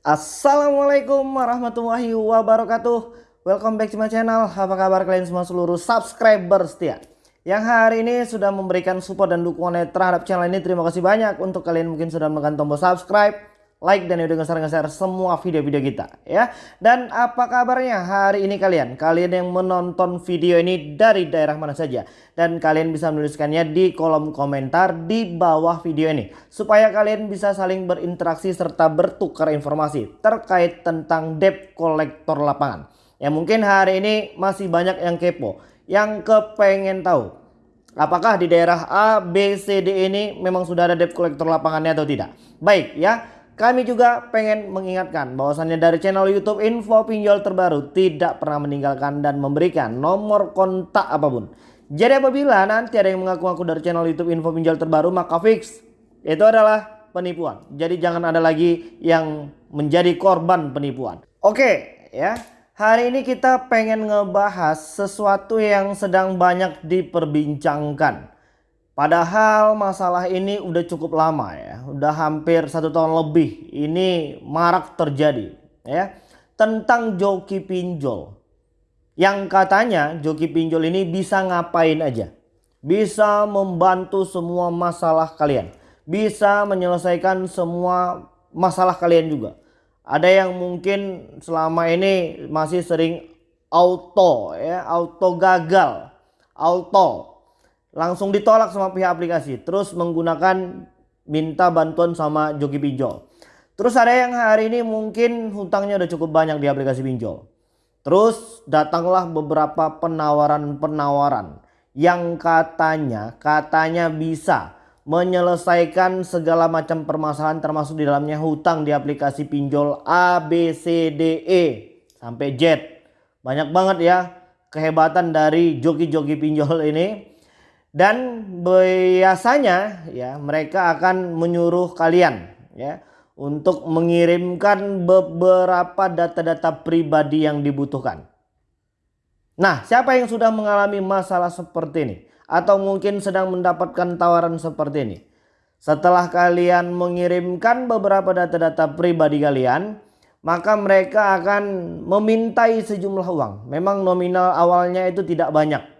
Assalamualaikum warahmatullahi wabarakatuh. Welcome back to my channel. Apa kabar kalian semua seluruh subscriber setia? Yang hari ini sudah memberikan support dan dukungan terhadap channel ini. Terima kasih banyak. Untuk kalian mungkin sudah menekan tombol subscribe like dan udah nge-share semua video-video kita ya. Dan apa kabarnya hari ini kalian? Kalian yang menonton video ini dari daerah mana saja dan kalian bisa menuliskannya di kolom komentar di bawah video ini supaya kalian bisa saling berinteraksi serta bertukar informasi terkait tentang debt collector lapangan. Ya mungkin hari ini masih banyak yang kepo, yang kepengen tahu apakah di daerah A, B, C, D ini memang sudah ada debt collector lapangannya atau tidak. Baik ya. Kami juga pengen mengingatkan bahwasannya dari channel YouTube info pinjol terbaru tidak pernah meninggalkan dan memberikan nomor kontak apa pun. Jadi apabila nanti ada yang mengaku-ngaku dari channel YouTube info pinjol terbaru maka fix itu adalah penipuan. Jadi jangan ada lagi yang menjadi korban penipuan. Oke ya. Hari ini kita pengen ngebahas sesuatu yang sedang banyak diperbincangkan Padahal masalah ini udah cukup lama ya, udah hampir satu tahun lebih ini marak terjadi ya tentang joki pinjol. Yang katanya joki pinjol ini bisa ngapain aja, bisa membantu semua masalah kalian, bisa menyelesaikan semua masalah kalian juga. Ada yang mungkin selama ini masih sering auto ya, auto gagal, auto langsung ditolak sama pihak aplikasi terus menggunakan minta bantuan sama joki pinjol terus ada yang hari ini mungkin hutangnya udah cukup banyak di aplikasi pinjol terus datanglah beberapa penawaran-penawaran yang katanya katanya bisa menyelesaikan segala macam permasalahan termasuk di dalamnya hutang di aplikasi pinjol A, B, C, D, E sampai Z. Banyak banget ya kehebatan dari joki-joki pinjol ini dan biasanya ya mereka akan menyuruh kalian ya untuk mengirimkan beberapa data-data pribadi yang dibutuhkan. Nah, siapa yang sudah mengalami masalah seperti ini atau mungkin sedang mendapatkan tawaran seperti ini? Setelah kalian mengirimkan beberapa data-data pribadi kalian, maka mereka akan memintai sejumlah uang. Memang nominal awalnya itu tidak banyak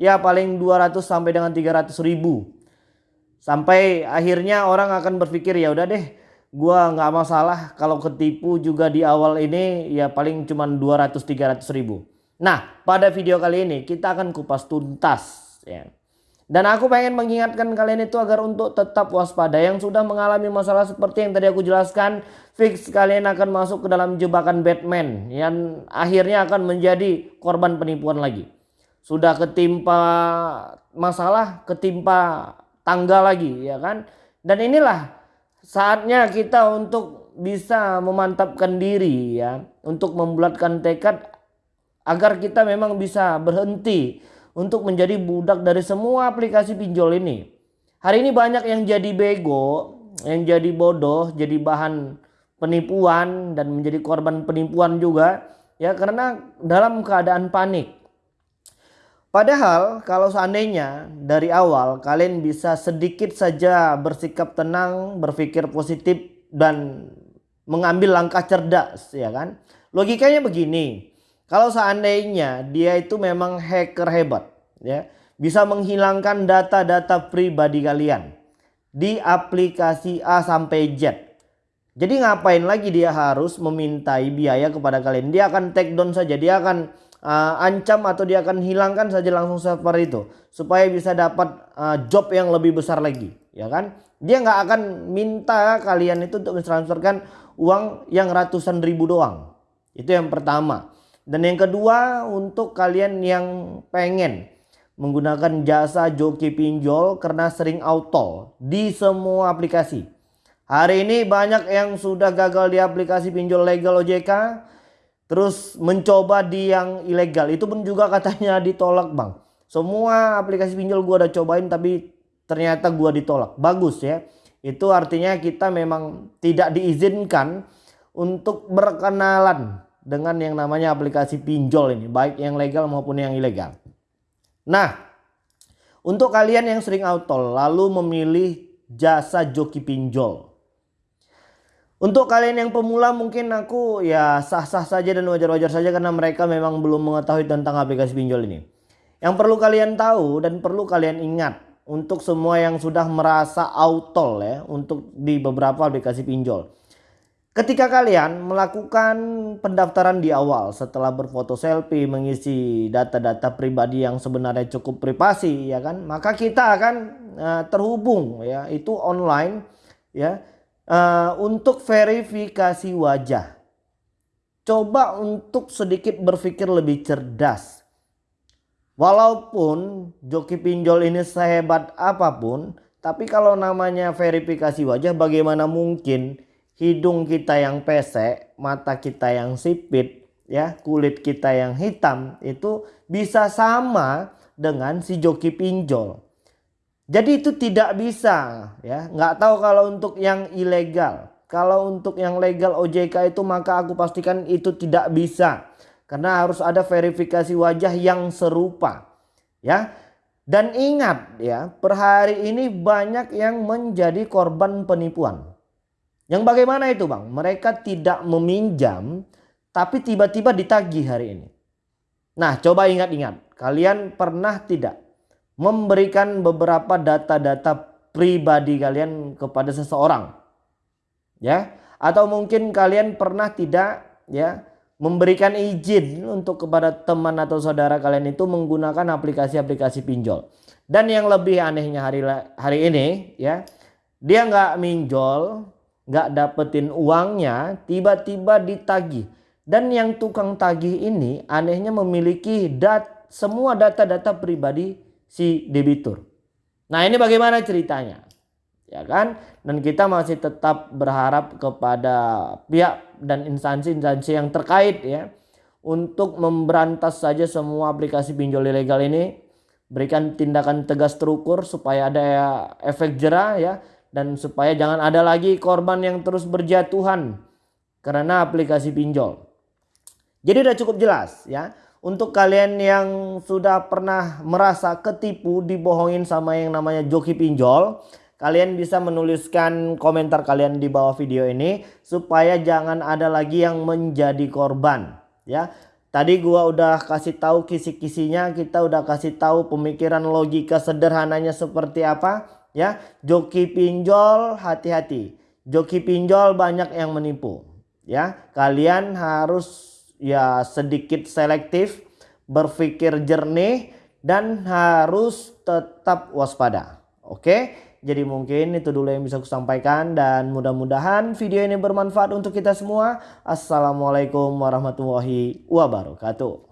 ya paling 200 sampai dengan 300 ribu. Sampai akhirnya orang akan berpikir ya udah deh gua nggak masalah kalau ketipu juga di awal ini ya paling cuma 200-300 ribu. Nah pada video kali ini kita akan kupas tuntas ya. Dan aku pengen mengingatkan kalian itu agar untuk tetap waspada. Yang sudah mengalami masalah seperti yang tadi aku jelaskan. Fix kalian akan masuk ke dalam jebakan Batman. Yang akhirnya akan menjadi korban penipuan lagi sudah ketimpa masalah, ketimpa tangga lagi ya kan. Dan inilah saatnya kita untuk bisa memantapkan diri ya, untuk membulatkan tekad agar kita memang bisa berhenti untuk menjadi budak dari semua aplikasi pinjol ini. Hari ini banyak yang jadi bego, yang jadi bodoh, jadi bahan penipuan dan menjadi korban penipuan juga ya karena dalam keadaan panik. Padahal kalau seandainya dari awal kalian bisa sedikit saja bersikap tenang, berpikir positif dan mengambil langkah cerdas ya kan. Logikanya begini. Kalau seandainya dia itu memang hacker hebat ya, bisa menghilangkan data-data pribadi kalian di aplikasi A sampai Z. Jadi ngapain lagi dia harus memintai biaya kepada kalian? Dia akan take down saja, dia akan uh, ancam atau dia akan hilangkan saja langsung server itu supaya bisa dapat uh, job yang lebih besar lagi ya kan? Dia nggak akan minta kalian itu untuk mentransferkan uang yang ratusan ribu doang. Itu yang pertama. Dan yang kedua untuk kalian yang pengen menggunakan jasa joki pinjol karena sering auto di semua aplikasi. Hari ini banyak yang sudah gagal di aplikasi pinjol legal OJK terus mencoba di yang ilegal. Itu pun juga katanya ditolak bang. Semua aplikasi pinjol gua udah cobain tapi ternyata gua ditolak. Bagus ya. Itu artinya kita memang tidak diizinkan untuk berkenalan dengan yang namanya aplikasi pinjol ini baik yang legal maupun yang ilegal. Nah untuk kalian yang sering auto lalu memilih jasa joki pinjol Untuk kalian yang pemula mungkin aku ya sah-sah saja dan wajar-wajar saja karena mereka memang belum mengetahui tentang aplikasi pinjol ini. Yang perlu kalian tahu dan perlu kalian ingat untuk semua yang sudah merasa autol ya untuk di beberapa aplikasi pinjol. Ketika kalian melakukan pendaftaran di awal setelah berfoto selfie mengisi data-data pribadi yang sebenarnya cukup privasi ya kan maka kita akan uh, terhubung ya itu online ya uh, untuk verifikasi wajah. Coba untuk sedikit berpikir lebih cerdas. Walaupun joki pinjol ini sehebat apa pun, tapi kalau namanya verifikasi wajah bagaimana mungkin hidung kita yang pesek, mata kita yang sipit, ya, kulit kita yang hitam itu bisa sama dengan si joki pinjol. Jadi itu tidak bisa ya. Nggak tahu kalau untuk yang ilegal. Kalau untuk yang legal OJK itu maka aku pastikan itu tidak bisa. Karena harus ada verifikasi wajah yang serupa. Ya. Dan ingat ya, per hari ini banyak yang menjadi korban penipuan. Yang bagaimana itu bang? Mereka tidak meminjam tapi tiba-tiba ditagih hari ini. Nah coba ingat-ingat. Kalian pernah tidak memberikan beberapa data-data pribadi kalian kepada seseorang. Ya, atau mungkin kalian pernah tidak ya memberikan izin untuk kepada teman atau saudara kalian itu menggunakan aplikasi-aplikasi pinjol. Dan yang lebih anehnya hari hari ini ya, dia nggak minjol, nggak dapetin uangnya, tiba-tiba ditagih. Dan yang tukang tagih ini anehnya memiliki dat semua data-data pribadi si debitur. Nah ini bagaimana ceritanya? Ya kan? Dan kita masih tetap berharap kepada pihak dan instansi-instansi yang terkait ya. Untuk memberantas saja semua aplikasi pinjol ilegal ini. Berikan tindakan tegas terukur supaya ada efek jerah ya. Dan supaya jangan ada lagi korban yang terus berjatuhan. Karena aplikasi pinjol. Jadi udah cukup jelas ya untuk kalian yang sudah pernah merasa ketipu dibohongin sama yang namanya joki pinjol, kalian bisa menuliskan komentar kalian di bawah video ini supaya jangan ada lagi yang menjadi korban ya. Tadi gua udah kasih tahu kisi-kisinya, kita udah kasih tahu pemikiran logika sederhananya seperti apa ya. Joki pinjol hati-hati. Joki pinjol banyak yang menipu ya. Kalian harus ya sedikit selektif, berpikir jernih dan harus tetap waspada. Oke, jadi mungkin itu dulu yang bisa aku sampaikan dan mudah-mudahan video ini bermanfaat untuk kita semua. Assalamualaikum warahmatullahi wabarakatuh.